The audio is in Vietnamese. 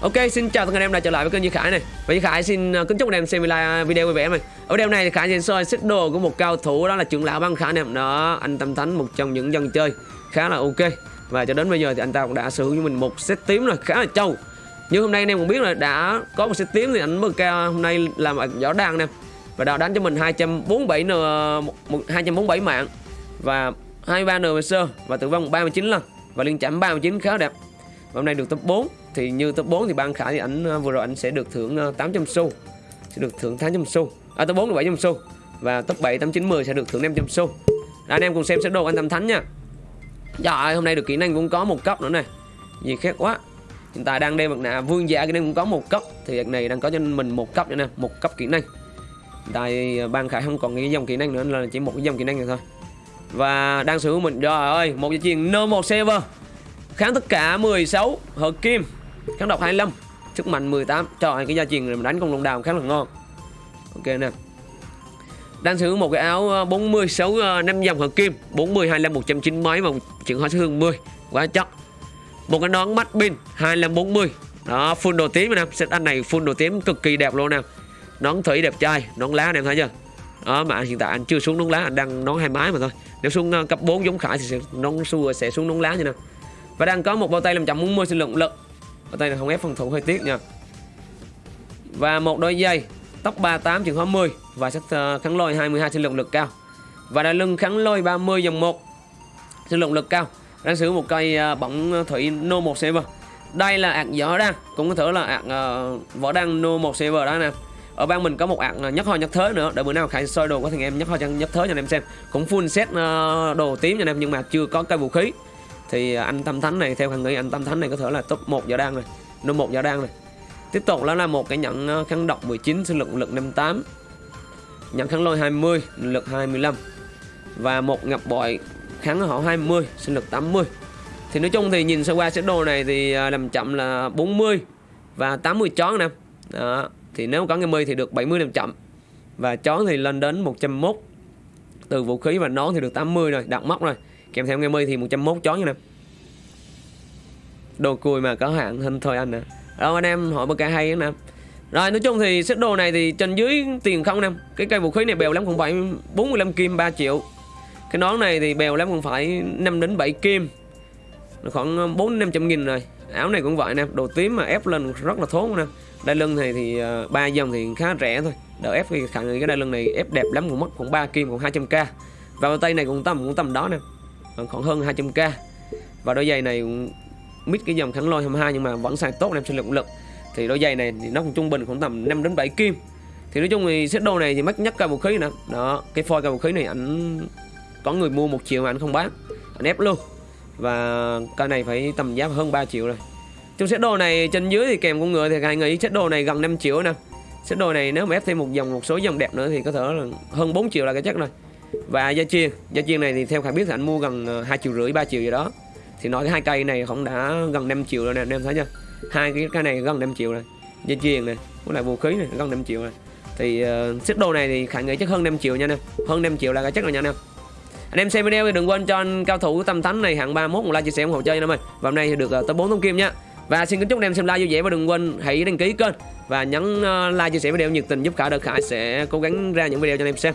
Ok, xin chào tất cả anh em đã trở lại với kênh Duy Khải này. Và Duy Khải xin ờ, kính chúc anh em xem ờ, video vui vẻ này Ở video này thì Khải sẽ soi set đồ của một cao thủ đó là trưởng lão băng Khải anh em Đó, anh Tâm Thánh một trong những dân chơi khá là ok. Và cho đến bây giờ thì anh ta cũng đã sở hữu cho mình một set tím rồi, khá là trâu. Như hôm nay anh em cũng biết là đã có một set tím thì anh mức cao hôm nay làm ở giỏ đan anh em Và đã đánh cho mình 247 n 247 mạng Và 23 NPC và tử vong 39 lần. Và liên chạm 39 khá đẹp và hôm nay được top 4 thì như top 4 thì ban khải thì ảnh ờ, vừa rồi ảnh sẽ được thưởng ờ, 800 xu sẽ được thưởng 800 xu. À top 4 là 700 xu. Và top 7 8 9 10 sẽ được thưởng 500 xu. Đó, anh em cùng xem sẽ đồ anh tâm thánh nha. Trời hôm nay được kỹ năng cũng có một cấp nữa này gì khác quá. Hiện tại đang đeo mặt nạ vương giả kỹ năng cũng có một cấp thì việc này đang có cho mình một cấp nữa nè một cấp kỹ năng. Hiện tại ờ, ban khải không còn cái dòng kỹ năng nữa là chỉ một cái dòng kỹ năng này thôi. Và đang sử dụng mình rồi ơi một dây chuyền no một server Kháng tất cả 16 hợp kim Kháng độc 25 Sức mạnh 18 Trời cái gia truyền này mình đánh con lông đào khá là ngon. Ok nè. Đang sử dụng một cái áo ờ, 46 5 ờ, dòng hợp kim 40 25 190 mấy và chuyển hóa số hương 10 quá chắc. Một cái nón mắt pin 25 40 đó, full đồ tím nè set anh này full đồ tím cực kỳ đẹp luôn nè. Nón thủy đẹp trai, nón lá anh em thấy chưa? Đó, mà hiện tại anh chưa xuống nón lá, anh đang nón hai mái mà thôi. Nếu xuống ờ, cấp 4 giống khải thì sẽ nón xua sẽ xuống nón lá như nào? Và đang có một bao tay làm chậm 40 sinh lượng lực. Bao tay này không ép phòng thủ hơi tiếc nha. Và một đôi dây Tóc 38 trường hóa 10 Và sắc ờ, kháng lôi 22 sinh lượng lực cao. Và đai lưng kháng lôi 30 dòng 1 Sinh lượng lực cao. Đang sử dụng một cây ờ, bóng thủy No 1 server Đây là ạc gió đăng Cũng có thể là ạc ờ, võ đăng No 1 server đó nè. Ở bang mình có một ạc nhất hoa nhất thế nữa. Để bữa nào khải soi đồ có thằng em nhất hoa nhất thế cho anh em xem. Cũng full set đồ tím cho anh em, nhưng mà chưa có cây vũ khí thì à, anh Tâm Thánh này, theo Khang nghĩ anh Tâm Thánh này có thể là top 1 giả đang này nó một giả đang này tiếp tục, đó là một cái nhận ờ, kháng độc 19 sinh lực lực 58 nhận kháng lôi 20 lực 25 và một ngập bội kháng họ 20 sinh lực 80 thì nói chung thì nhìn sơ qua sơ đồ này thì à, làm chậm là 40 và 80 chón nè. Đó. thì nếu có người 10 thì được 70 làm chậm. Và chón thì lên đến 101 từ vũ khí và nón thì được 80 rồi đặt móc rồi kèm theo nghe mi thì 101 chó nha nè đồ cùi mà có hạn hình thôi anh nè đâu anh em hỏi một cái hay nè rồi nói chung thì set đồ này thì trên dưới tiền không nè cái cây vũ khí này bèo lắm cũng phải 45 kim 3 triệu. Cái nón này thì bèo lắm cũng phải 5 đến 7 kim. Khoảng 4 500 nghìn rồi. Áo này cũng vậy nè đồ tím mà ép lên rất là thốn nè đai lưng này thì ờ, ba uh, dòng thì khá rẻ thôi. Đỡ ép thì khẳng cái đai lưng này ép đẹp lắm cũng mất khoảng 3 kim khoảng 200k và tay này cũng tầm cũng tầm đó nè khoảng hơn 200k và đôi giày này mít cái dòng kháng lôi 22 nhưng mà vẫn xài tốt em sinh lực lực. Thì đôi giày này thì nó cũng trung bình khoảng tầm 5 đến 7 kim. Thì nói chung thì set đồ này thì mắc nhất cả vũ khí nữa đó, cái phôi cả vũ khí này ảnh có người mua một triệu mà anh không bán. Anh ép luôn. Và cây này phải tầm giá hơn 3 triệu rồi. Trong set đồ này trên dưới thì kèm con người thì anh nghĩ set đồ này gần 5 triệu nè. Set đồ này nếu mà ép thêm một dòng, một số dòng đẹp nữa thì có thể là hơn 4 triệu là cái chắc rồi và gia chiên. Gia chiên này thì theo khải biết thì anh mua gần ờ, hai triệu rưỡi ba triệu gì đó. Thì nói cái hai cây này cũng đã gần 5 triệu rồi nè anh em thấy chưa? Hai cái cái này gần 5 triệu rồi. Gia chiên này cũng là vũ khí này gần 5 triệu rồi. Thì uh, xích đồ này thì khải nghĩ chắc hơn 5 triệu nha nè hơn 5 triệu là cái chắc rồi nha nè anh em xem video thì đừng quên cho anh cao thủ tâm thánh này hạng 31 một like chia sẻ ủng hộ chơi nha em ơi. Và hôm nay thì được uh, tới 4 thông kim nha. Và xin kính chúc anh em xem like vui vẻ và đừng quên hãy đăng ký kênh. Và nhấn uh, like chia sẻ video nhiệt tình giúp khải đợt khải sẽ cố gắng ra những video cho anh em xem.